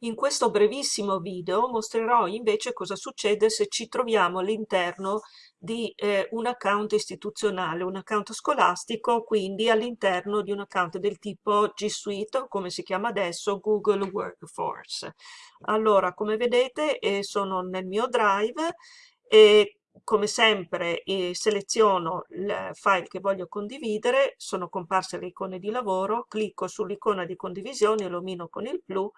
In questo brevissimo video mostrerò invece cosa succede se ci troviamo all'interno di eh, un account istituzionale, un account scolastico, quindi all'interno di un account del tipo G Suite, o come si chiama adesso, Google Workforce. Allora, come vedete, eh, sono nel mio Drive e come sempre eh, seleziono il file che voglio condividere, sono comparse le icone di lavoro, clicco sull'icona di condivisione, illumino con il blu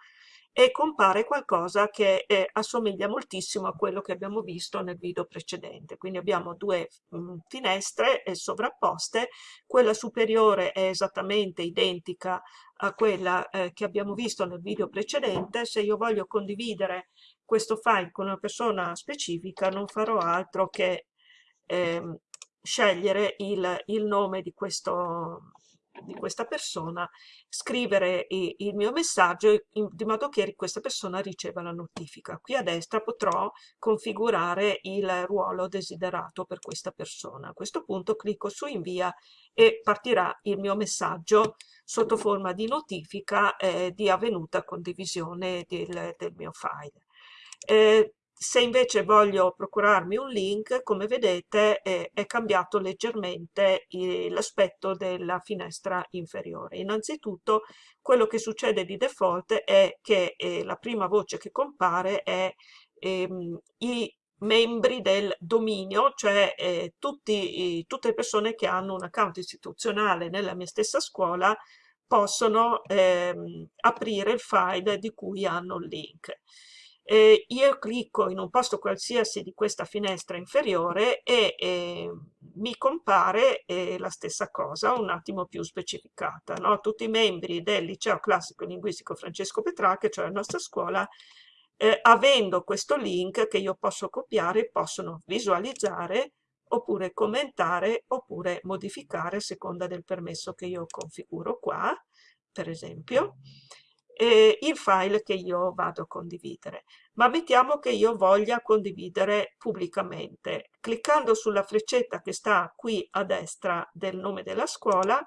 e compare qualcosa che eh, assomiglia moltissimo a quello che abbiamo visto nel video precedente. Quindi abbiamo due mh, mm, finestre eh, sovrapposte, quella superiore è esattamente identica a quella eh, che abbiamo visto nel video precedente. Se io voglio condividere questo file con una persona specifica non farò altro che ehm, scegliere il, il nome di questo, di questa persona, scrivere il mio messaggio di modo che questa persona riceva la notifica. Qui a destra potrò configurare il ruolo desiderato per questa persona. A questo punto clicco su invia e partirà il mio messaggio sotto forma di notifica eh, di avvenuta condivisione del, del mio file. Eh, se invece voglio procurarmi un link, come vedete eh, è cambiato leggermente eh, l'aspetto della finestra inferiore. Innanzitutto quello che succede di default è che eh, la prima voce che compare è ehm, i membri del dominio, cioè eh, tutti, tutte le persone che hanno un account istituzionale nella mia stessa scuola possono ehm, aprire il file di cui hanno il link eh, io clicco in un posto qualsiasi di questa finestra inferiore e eh, mi compare eh, la stessa cosa un attimo più specificata. No? Tutti i membri del liceo classico linguistico Francesco Petrarca, cioè la nostra scuola, eh, avendo questo link che io posso copiare, possono visualizzare oppure commentare oppure modificare a seconda del permesso che io configuro qua, per esempio eh, il file che io vado a condividere. Ma mettiamo che io voglia condividere pubblicamente. Cliccando sulla freccetta che sta qui a destra del nome della scuola,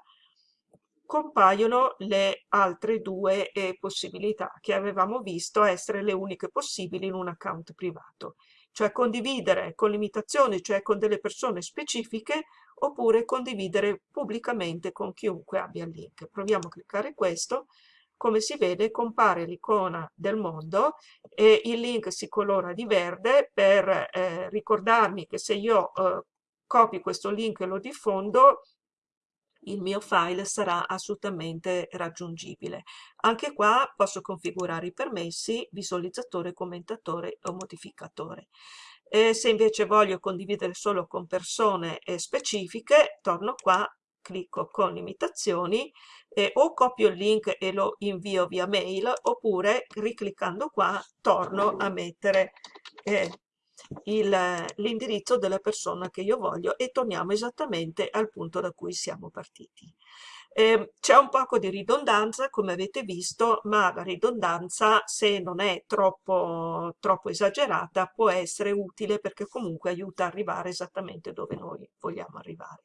compaiono le altre due eh, possibilità che avevamo visto essere le uniche possibili in un account privato, cioè condividere con limitazioni, cioè con delle persone specifiche, oppure condividere pubblicamente con chiunque abbia il link. Proviamo a cliccare questo come si vede compare l'icona del mondo e il link si colora di verde per eh, ricordarmi che se io eh, copio questo link e lo diffondo il mio file sarà assolutamente raggiungibile. Anche qua posso configurare i permessi, visualizzatore, commentatore o modificatore. E se invece voglio condividere solo con persone eh, specifiche, torno qua clicco con limitazioni eh, o copio il link e lo invio via mail oppure ricliccando qua torno a mettere eh, l'indirizzo della persona che io voglio e torniamo esattamente al punto da cui siamo partiti. Eh, C'è un poco di ridondanza, come avete visto, ma la ridondanza, se non è troppo, troppo esagerata, può essere utile perché comunque aiuta a arrivare esattamente dove noi vogliamo arrivare.